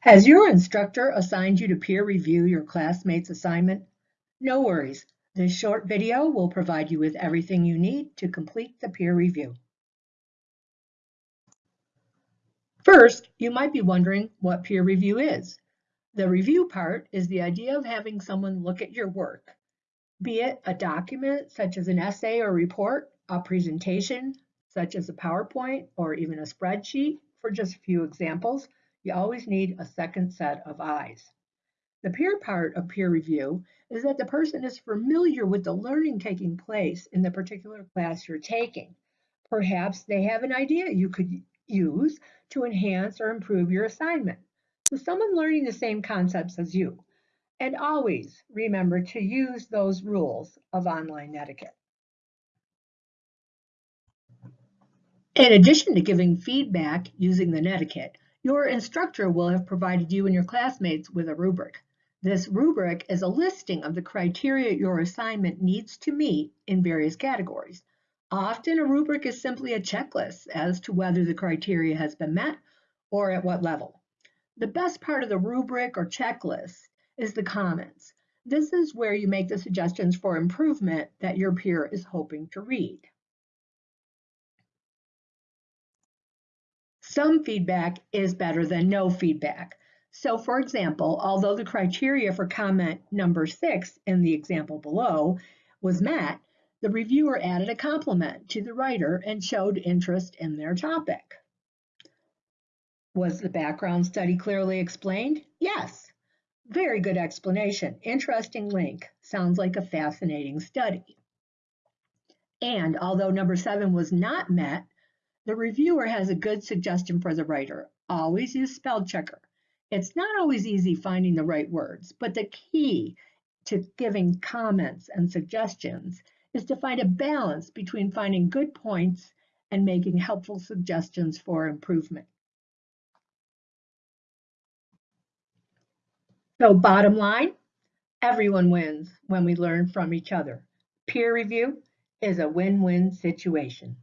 Has your instructor assigned you to peer review your classmate's assignment? No worries. This short video will provide you with everything you need to complete the peer review. First, you might be wondering what peer review is. The review part is the idea of having someone look at your work, be it a document such as an essay or report, a presentation such as a PowerPoint or even a spreadsheet, for just a few examples, you always need a second set of eyes. The peer part of peer review is that the person is familiar with the learning taking place in the particular class you're taking. Perhaps they have an idea you could use to enhance or improve your assignment. So someone learning the same concepts as you. And always remember to use those rules of online etiquette. In addition to giving feedback using the netiquette, your instructor will have provided you and your classmates with a rubric. This rubric is a listing of the criteria your assignment needs to meet in various categories. Often a rubric is simply a checklist as to whether the criteria has been met or at what level. The best part of the rubric or checklist is the comments. This is where you make the suggestions for improvement that your peer is hoping to read. Some feedback is better than no feedback. So for example, although the criteria for comment number six in the example below was met, the reviewer added a compliment to the writer and showed interest in their topic. Was the background study clearly explained? Yes. Very good explanation. Interesting link. Sounds like a fascinating study. And although number seven was not met, the reviewer has a good suggestion for the writer. Always use spell checker. It's not always easy finding the right words, but the key to giving comments and suggestions is to find a balance between finding good points and making helpful suggestions for improvement. So bottom line, everyone wins when we learn from each other. Peer review is a win-win situation.